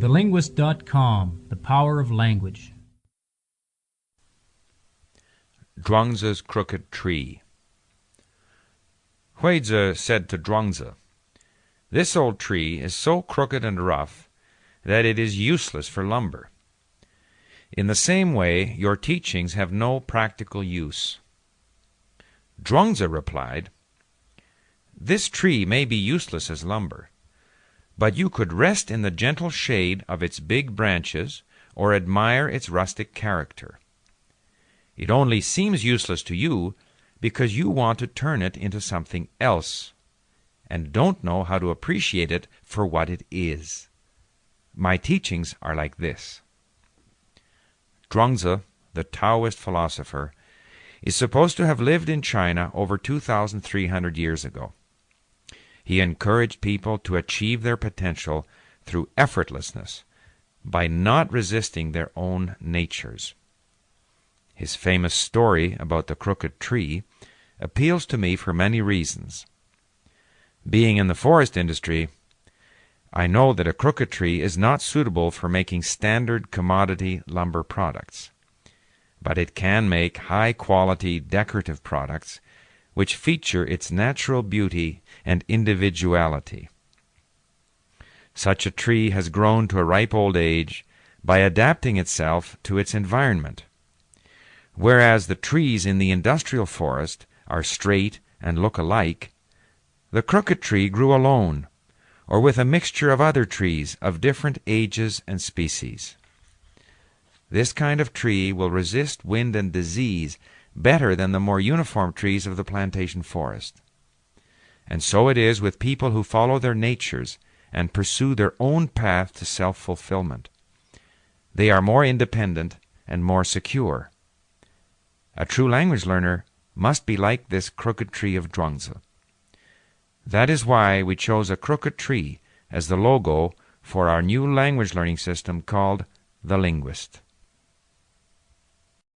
TheLinguist.com The Power of Language. Zhuangzi's Crooked Tree. Huizi said to Zhuangzi, This old tree is so crooked and rough that it is useless for lumber. In the same way, your teachings have no practical use. Zhuangzi replied, This tree may be useless as lumber, but you could rest in the gentle shade of its big branches or admire its rustic character. It only seems useless to you because you want to turn it into something else and don't know how to appreciate it for what it is. My teachings are like this. Zhuangzi, the Taoist philosopher, is supposed to have lived in China over 2,300 years ago. He encouraged people to achieve their potential through effortlessness by not resisting their own natures. His famous story about the crooked tree appeals to me for many reasons. Being in the forest industry, I know that a crooked tree is not suitable for making standard commodity lumber products, but it can make high quality decorative products which feature its natural beauty and individuality. Such a tree has grown to a ripe old age by adapting itself to its environment, whereas the trees in the industrial forest are straight and look alike. The crooked tree grew alone or with a mixture of other trees of different ages and species. This kind of tree will resist wind and disease better than the more uniform trees of the plantation forest. And so it is with people who follow their natures and pursue their own path to self fulfillment. They are more independent and more secure. A true language learner must be like this crooked tree of Zhuangzi. That is why we chose a crooked tree as the logo for our new language learning system called The Linguist.